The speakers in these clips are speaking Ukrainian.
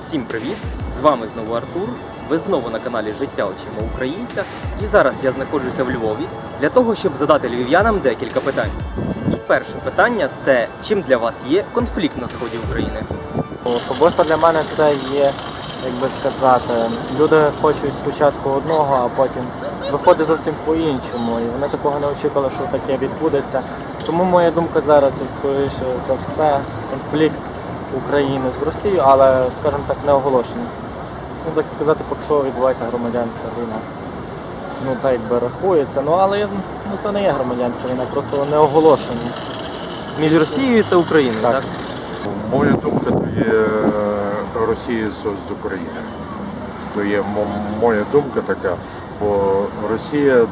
Всім привіт! З вами знову Артур. Ви знову на каналі Життя очима українця. І зараз я знаходжуся в Львові для того, щоб задати львів'янам декілька питань. І перше питання це чим для вас є конфлікт на сході України? Особисто для мене це є, як би сказати, люди хочуть спочатку одного, а потім виходить зовсім по-іншому. І вони такого не очікували, що таке відбудеться. Тому моя думка зараз це скоріше за все конфлікт України з Росією, але, скажімо так, не оголошений. Ну, так сказати, поки що відбувається громадянська війна. Ну, так якби рахується. Ну, але ну, це не є громадянська війна, просто не оголошена. Між Росією та Україною, так? Так. Моя думка то є е, Росія з, з України. То є моя думка така, бо Росія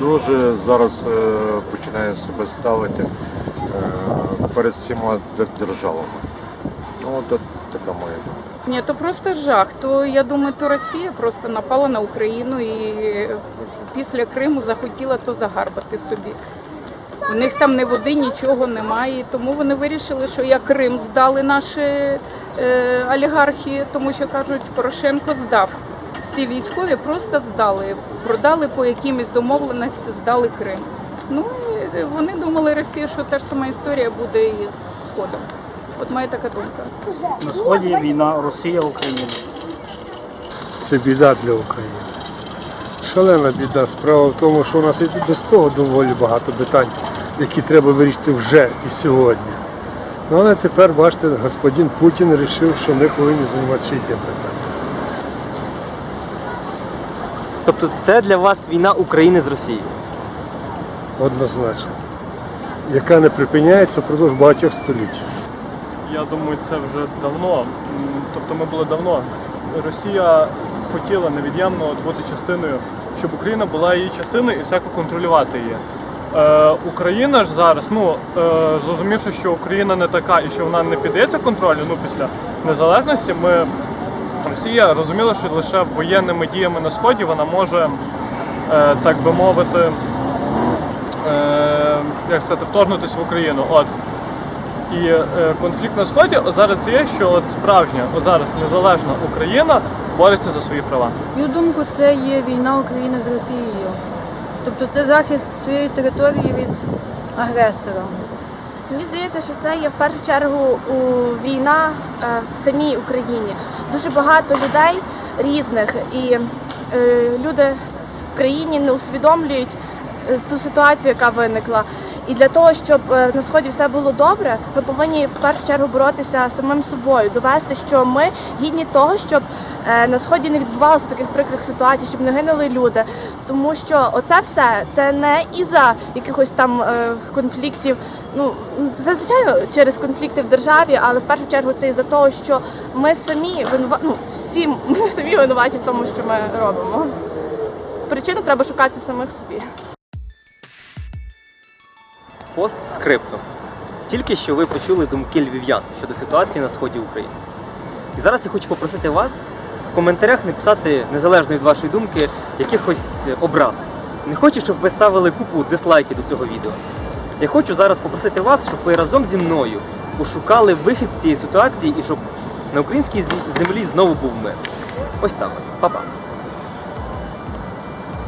дуже зараз е, починає себе ставити е, перед всіма державами. Ну, от така моя думка. Ні, то просто жах. То я думаю, то Росія просто напала на Україну і після Криму захотіла то загарбати собі. У них там ні води, нічого немає. Тому вони вирішили, що як Крим здали наші е, олігархи, тому що кажуть, Порошенко здав. Всі військові просто здали, продали по якимось домовленості, здали Крим. Ну і вони думали, Росія, що та ж сама історія буде і з Сходом. От моя така думка. На сході війна Росія Україна. Це біда для України. Шалена біда. Справа в тому, що у нас і без того доволі багато питань, які треба вирішити вже і сьогодні. Ну, але тепер, бачите, господин Путін вирішив, що ми повинні займатися і тим питанням. Тобто це для вас війна України з Росією? Однозначно. Яка не припиняється впродовж багатьох століть. Я думаю, це вже давно. Тобто ми були давно. Росія хотіла невід'ємно бути частиною, щоб Україна була її частиною і всяко контролювати її. Е, Україна ж зараз, ну е, зрозумівши, що Україна не така і що вона не піддається контролю, ну після незалежності, ми Росія розуміла, що лише воєнними діями на сході вона може, е, так би мовити, е, як сказати, вторгнутися в Україну. От. І е, конфлікт на сході от зараз є, що от справжня, от зараз незалежна Україна бореться за свої права. Мою думку, це є війна України з Росією. Тобто це захист своєї території від агресора. Мені здається, що це є в першу чергу у війна е, в самій Україні. Дуже багато людей різних, і е, люди в країні не усвідомлюють е, ту ситуацію, яка виникла. І для того, щоб е, на сході все було добре, ми повинні в першу чергу боротися самим собою, довести, що ми гідні того, щоб е, на сході не відбувалося таких прикрих ситуацій, щоб не гинули люди. Тому що оце все це не із-за якихось там е, конфліктів. Ну це звичайно через конфлікти в державі, але в першу чергу це із-за того, що ми самі винува... ну, всі ми самі винуваті в тому, що ми робимо. Причину треба шукати в самих собі. Постскриптум. Тільки що ви почули думки львів'ян щодо ситуації на сході України. І зараз я хочу попросити вас в коментарях написати, незалежно від вашої думки, якихось образ. Не хочу, щоб ви ставили купу дизлайків до цього відео. Я хочу зараз попросити вас, щоб ви разом зі мною пошукали вихід з цієї ситуації і щоб на українській землі знову був мир. Ось так. Па-па.